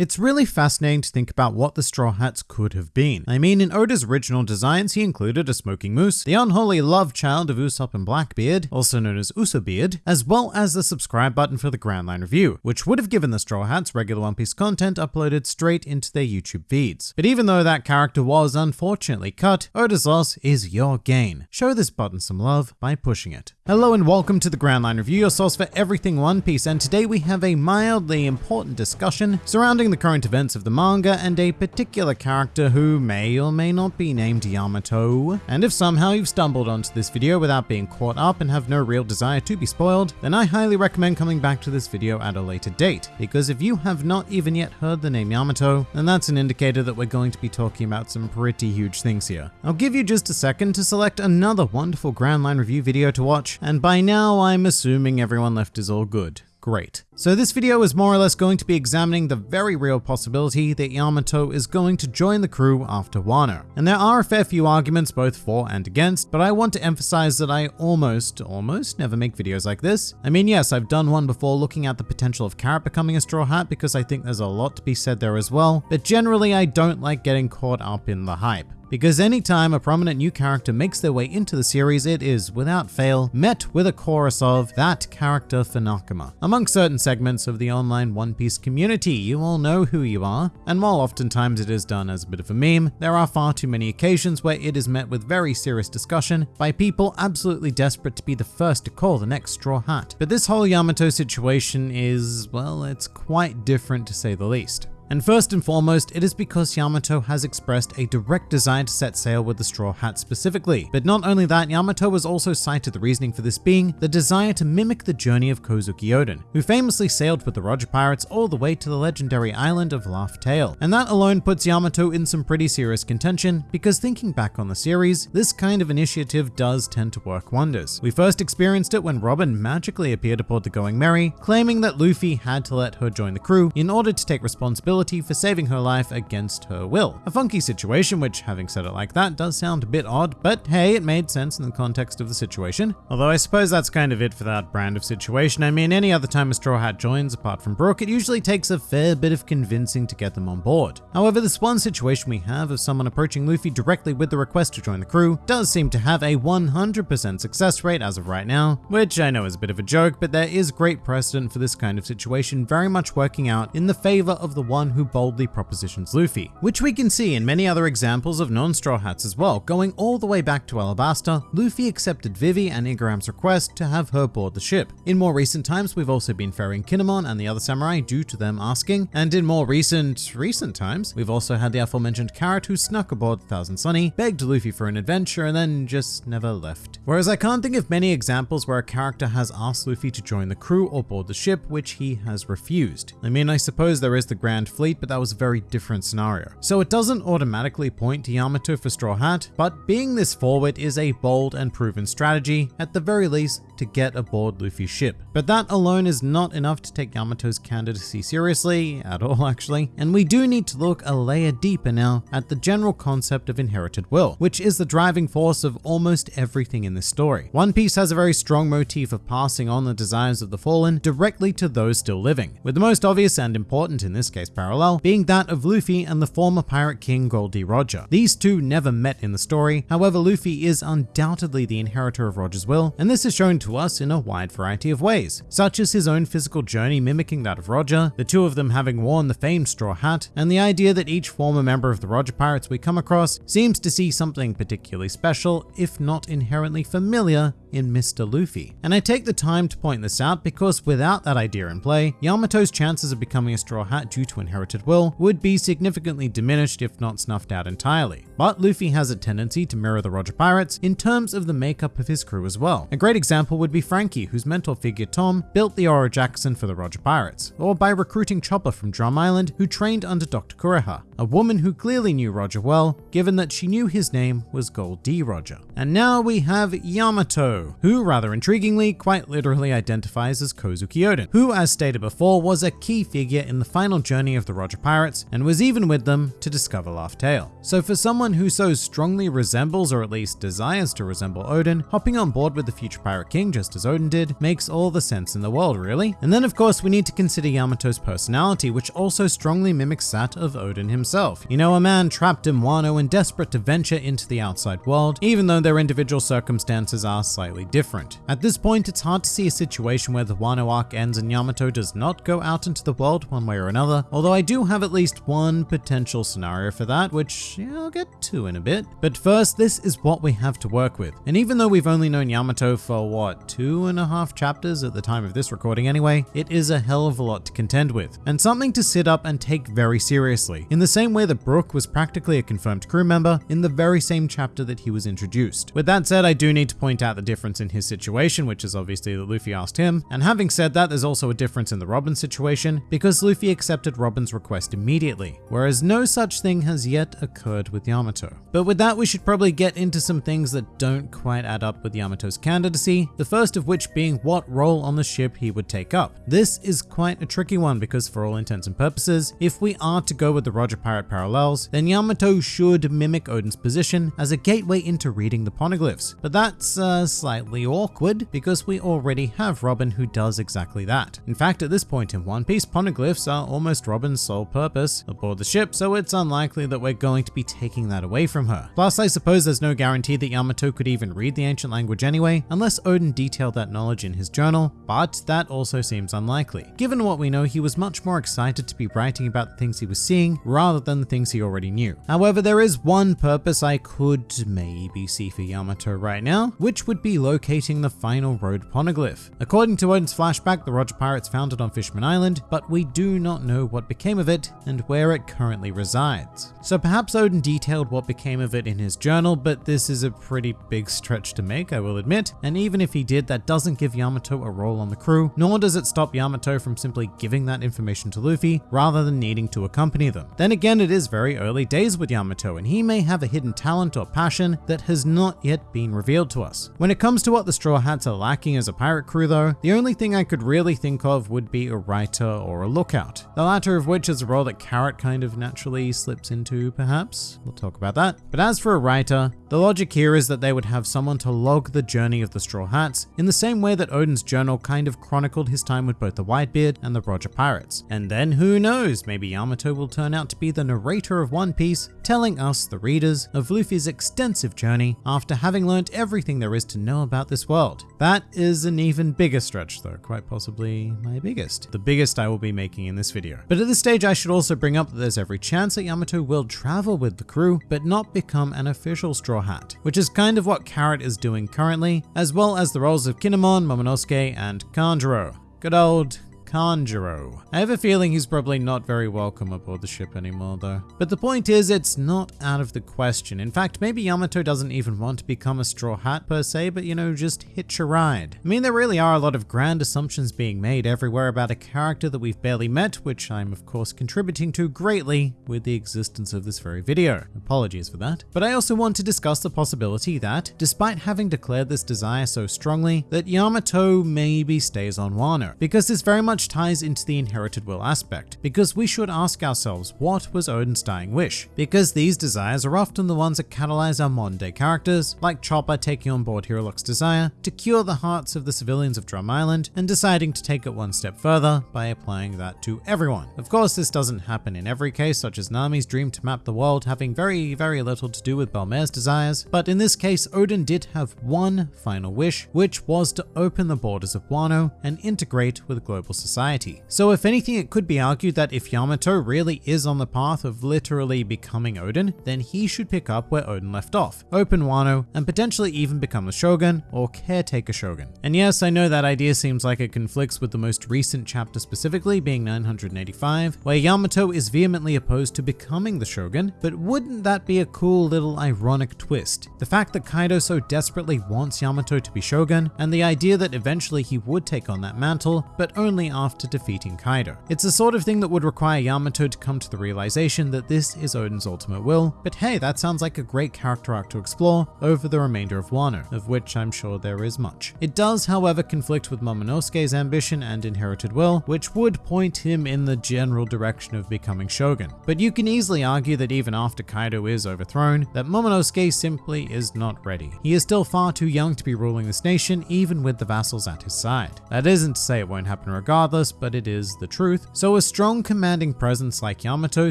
It's really fascinating to think about what the Straw Hats could have been. I mean, in Oda's original designs, he included a smoking moose, the unholy love child of Usopp and Blackbeard, also known as Usobeard, as well as the subscribe button for the Grand Line Review, which would have given the Straw Hats regular One Piece content uploaded straight into their YouTube feeds. But even though that character was unfortunately cut, Oda's loss is your gain. Show this button some love by pushing it. Hello and welcome to the Grand Line Review, your source for everything One Piece, and today we have a mildly important discussion surrounding the current events of the manga and a particular character who may or may not be named Yamato. And if somehow you've stumbled onto this video without being caught up and have no real desire to be spoiled, then I highly recommend coming back to this video at a later date, because if you have not even yet heard the name Yamato, then that's an indicator that we're going to be talking about some pretty huge things here. I'll give you just a second to select another wonderful Grand Line Review video to watch, and by now I'm assuming everyone left is all good. Great. So this video is more or less going to be examining the very real possibility that Yamato is going to join the crew after Wano. And there are a fair few arguments both for and against, but I want to emphasize that I almost, almost never make videos like this. I mean, yes, I've done one before looking at the potential of Carrot becoming a Straw Hat because I think there's a lot to be said there as well, but generally I don't like getting caught up in the hype because anytime a prominent new character makes their way into the series, it is, without fail, met with a chorus of that character for. Among certain segments of the online One Piece community, you all know who you are, and while oftentimes it is done as a bit of a meme, there are far too many occasions where it is met with very serious discussion by people absolutely desperate to be the first to call the next Straw Hat. But this whole Yamato situation is, well, it's quite different to say the least. And first and foremost, it is because Yamato has expressed a direct desire to set sail with the Straw Hat specifically. But not only that, Yamato was also cited the reasoning for this being the desire to mimic the journey of Kozuki Oden, who famously sailed with the Roger Pirates all the way to the legendary island of Laugh Tale. And that alone puts Yamato in some pretty serious contention, because thinking back on the series, this kind of initiative does tend to work wonders. We first experienced it when Robin magically appeared aboard the Going Merry, claiming that Luffy had to let her join the crew in order to take responsibility for saving her life against her will. A funky situation, which having said it like that does sound a bit odd, but hey, it made sense in the context of the situation. Although I suppose that's kind of it for that brand of situation. I mean, any other time a Straw Hat joins, apart from Brook, it usually takes a fair bit of convincing to get them on board. However, this one situation we have of someone approaching Luffy directly with the request to join the crew does seem to have a 100% success rate as of right now, which I know is a bit of a joke, but there is great precedent for this kind of situation very much working out in the favor of the one who boldly propositions Luffy, which we can see in many other examples of non-Straw Hats as well. Going all the way back to Alabasta, Luffy accepted Vivi and Igaram's request to have her board the ship. In more recent times, we've also been ferrying Kinemon and the other samurai due to them asking, and in more recent, recent times, we've also had the aforementioned Carrot who snuck aboard Thousand Sunny, begged Luffy for an adventure, and then just never left. Whereas I can't think of many examples where a character has asked Luffy to join the crew or board the ship, which he has refused. I mean, I suppose there is the Grand Fleet, but that was a very different scenario. So it doesn't automatically point to Yamato for Straw Hat, but being this forward is a bold and proven strategy, at the very least, to get aboard Luffy's ship. But that alone is not enough to take Yamato's candidacy seriously, at all actually, and we do need to look a layer deeper now at the general concept of inherited will, which is the driving force of almost everything in this story. One Piece has a very strong motif of passing on the desires of the fallen directly to those still living, with the most obvious and important in this case parallel being that of Luffy and the former pirate king Gol D. Roger. These two never met in the story, however Luffy is undoubtedly the inheritor of Roger's will, and this is shown to us in a wide variety of ways, such as his own physical journey mimicking that of Roger, the two of them having worn the famed straw hat, and the idea that each former member of the Roger Pirates we come across seems to see something particularly special, if not inherently familiar, in Mr. Luffy. And I take the time to point this out because without that idea in play, Yamato's chances of becoming a Straw Hat due to inherited will would be significantly diminished if not snuffed out entirely. But Luffy has a tendency to mirror the Roger Pirates in terms of the makeup of his crew as well. A great example would be Franky, whose mentor figure Tom built the Oro Jackson for the Roger Pirates, or by recruiting Chopper from Drum Island, who trained under Dr. Kureha, a woman who clearly knew Roger well, given that she knew his name was Gol D. Roger. And now we have Yamato, Who rather intriguingly quite literally identifies as Kozuki Oden, who as stated before was a key figure in the final journey of the Roger Pirates and was even with them to discover Laugh Tale. So for someone who so strongly resembles or at least desires to resemble Oden, hopping on board with the future Pirate King just as Oden did makes all the sense in the world really. And then of course we need to consider Yamato's personality which also strongly mimics that of Oden himself. You know, a man trapped in Wano and desperate to venture into the outside world, even though their individual circumstances are slightly different. At this point, it's hard to see a situation where the Wano arc ends and Yamato does not go out into the world one way or another, although I do have at least one potential scenario for that, which yeah, I'll get to in a bit. But first, this is what we have to work with. And even though we've only known Yamato for what, two and a half chapters at the time of this recording anyway, it is a hell of a lot to contend with, and something to sit up and take very seriously. In the same way that Brook was practically a confirmed crew member in the very same chapter that he was introduced. With that said, I do need to point out the difference in his situation, which is obviously that Luffy asked him. And having said that, there's also a difference in the Robin situation because Luffy accepted Robin's request immediately, whereas no such thing has yet occurred with Yamato. But with that, we should probably get into some things that don't quite add up with Yamato's candidacy, the first of which being what role on the ship he would take up. This is quite a tricky one because for all intents and purposes, if we are to go with the Roger Pirate parallels, then Yamato should mimic Oden's position as a gateway into reading the poneglyphs. But that's uh, slightly awkward because we already have Robin who does exactly that. In fact, at this point in One Piece, poneglyphs are almost Robin's sole purpose aboard the ship, so it's unlikely that we're going to be taking that away from her. Plus, I suppose there's no guarantee that Yamato could even read the ancient language anyway, unless Oden detailed that knowledge in his journal, but that also seems unlikely. Given what we know, he was much more excited to be writing about the things he was seeing rather than the things he already knew. However, there is one purpose I could maybe see for Yamato right now, which would be locating the final road poneglyph. According to Oden's flashback, the Roger Pirates found it on Fishman Island, but we do not know what became of it and where it currently resides. So perhaps Oden detailed what became of it in his journal, but this is a pretty big stretch to make, I will admit, and even if he did, that doesn't give Yamato a role on the crew, nor does it stop Yamato from simply giving that information to Luffy rather than needing to accompany them. Then again, it is very early days with Yamato, and he may have a hidden talent or passion that has not yet been revealed to us. When it comes to what the Straw Hats are lacking as a pirate crew though, the only thing I could really think of would be a writer or a lookout, the latter of which is a role that Carrot kind of naturally slips into perhaps, we'll talk about that. But as for a writer, the logic here is that they would have someone to log the journey of the Straw Hats in the same way that Oden's journal kind of chronicled his time with both the Whitebeard and the Roger Pirates. And then who knows, maybe Yamato will turn out to be the narrator of One Piece, telling us, the readers, of Luffy's extensive journey after having learnt everything there is to know about this world. That is an even bigger stretch though, quite possibly my biggest. The biggest I will be making in this video. But at this stage I should also bring up that there's every chance that Yamato will travel with the crew, but not become an official Straw Hat, which is kind of what Carrot is doing currently, as well as the roles of Kinemon, Momonosuke, and Kanjuro. Good old Kanjuro. I have a feeling he's probably not very welcome aboard the ship anymore though. But the point is, it's not out of the question. In fact, maybe Yamato doesn't even want to become a straw hat per se, but you know, just hitch a ride. I mean, there really are a lot of grand assumptions being made everywhere about a character that we've barely met, which I'm of course contributing to greatly with the existence of this very video. Apologies for that. But I also want to discuss the possibility that, despite having declared this desire so strongly, that Yamato maybe stays on Wano, because this very much much ties into the inherited will aspect, because we should ask ourselves what was Oden's dying wish, because these desires are often the ones that catalyze our modern day characters, like Chopper taking on board Hiriluk's desire to cure the hearts of the civilians of Drum Island and deciding to take it one step further by applying that to everyone. Of course, this doesn't happen in every case, such as Nami's dream to map the world having very, very little to do with Bell-mère's desires, but in this case, Oden did have one final wish, which was to open the borders of Wano and integrate with global society society. So if anything, it could be argued that if Yamato really is on the path of literally becoming Oden, then he should pick up where Oden left off, open Wano, and potentially even become the Shogun or caretaker Shogun. And yes, I know that idea seems like it conflicts with the most recent chapter specifically being 985, where Yamato is vehemently opposed to becoming the Shogun, but wouldn't that be a cool little ironic twist? The fact that Kaido so desperately wants Yamato to be Shogun, and the idea that eventually he would take on that mantle, but only after defeating Kaido. It's the sort of thing that would require Yamato to come to the realization that this is Oden's ultimate will, but hey, that sounds like a great character arc to explore over the remainder of Wano, of which I'm sure there is much. It does, however, conflict with Momonosuke's ambition and inherited will, which would point him in the general direction of becoming shogun. But you can easily argue that even after Kaido is overthrown, that Momonosuke simply is not ready. He is still far too young to be ruling this nation, even with the vassals at his side. That isn't to say it won't happen regardless, but it is the truth. So a strong commanding presence like Yamato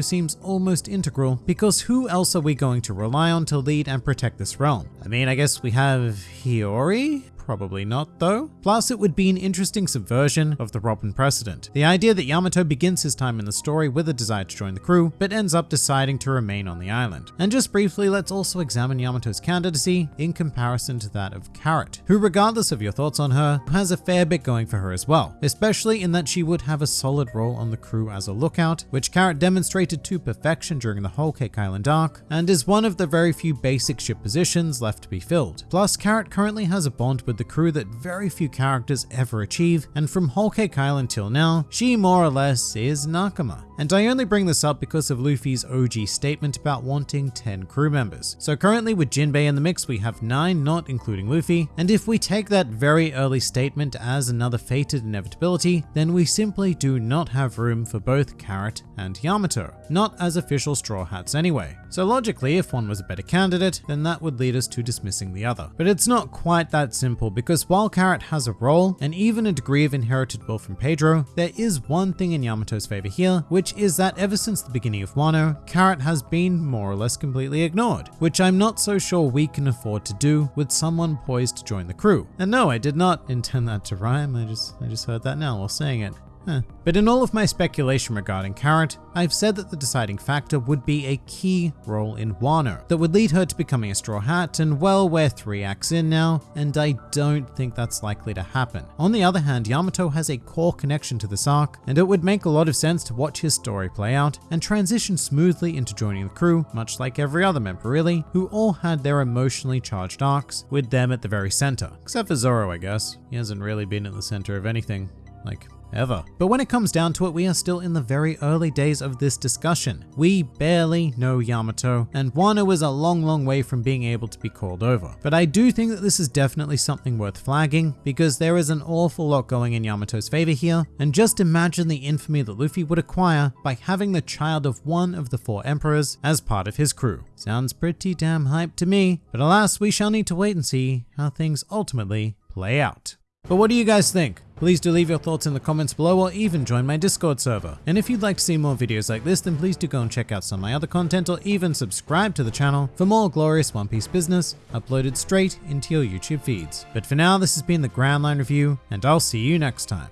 seems almost integral, because who else are we going to rely on to lead and protect this realm? I mean, I guess we have Hiyori? Probably not though. Plus, it would be an interesting subversion of the Robin precedent. The idea that Yamato begins his time in the story with a desire to join the crew, but ends up deciding to remain on the island. And just briefly, let's also examine Yamato's candidacy in comparison to that of Carrot, who regardless of your thoughts on her, has a fair bit going for her as well, especially in that she would have a solid role on the crew as a lookout, which Carrot demonstrated to perfection during the Whole Cake Island arc, and is one of the very few basic ship positions left to be filled. Plus, Carrot currently has a bond with the crew that very few characters ever achieve, and from Whole Cake Island till now, she more or less is Nakama. And I only bring this up because of Luffy's OG statement about wanting 10 crew members. So currently with Jinbei in the mix, we have 9 not including Luffy, and if we take that very early statement as another fated inevitability, then we simply do not have room for both Carrot and Yamato, not as official Straw Hats anyway. So logically, if one was a better candidate, then that would lead us to dismissing the other. But it's not quite that simple because while Carrot has a role and even a degree of inherited will from Pedro, there is one thing in Yamato's favor here, which is that ever since the beginning of Wano, Carrot has been more or less completely ignored, which I'm not so sure we can afford to do with someone poised to join the crew. And no, I did not intend that to rhyme, I just, I just heard that now while saying it. Huh. But in all of my speculation regarding Carrot, I've said that the deciding factor would be a key role in Wano that would lead her to becoming a Straw Hat, and well, we're three acts in now, and I don't think that's likely to happen. On the other hand, Yamato has a core connection to this arc, and it would make a lot of sense to watch his story play out and transition smoothly into joining the crew, much like every other member really, who all had their emotionally charged arcs, with them at the very center. Except for Zoro, I guess. He hasn't really been at the center of anything. Like, ever. But when it comes down to it, we are still in the very early days of this discussion. We barely know Yamato, and Wano is a long, long way from being able to be called over. But I do think that this is definitely something worth flagging, because there is an awful lot going in Yamato's favor here, and just imagine the infamy that Luffy would acquire by having the child of one of the four emperors as part of his crew. Sounds pretty damn hype to me, but alas, we shall need to wait and see how things ultimately play out. But what do you guys think? Please do leave your thoughts in the comments below or even join my Discord server. And if you'd like to see more videos like this, then please do go and check out some of my other content or even subscribe to the channel for more glorious One Piece business uploaded straight into your YouTube feeds. But for now, this has been the Grand Line Review, and I'll see you next time.